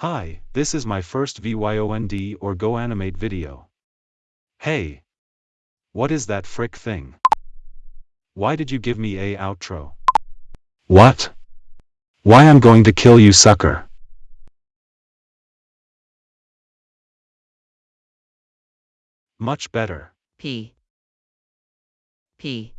Hi, this is my first VYOND or Go Animate video. Hey! What is that frick thing? Why did you give me a outro? What? Why I'm going to kill you sucker. Much better. P. P.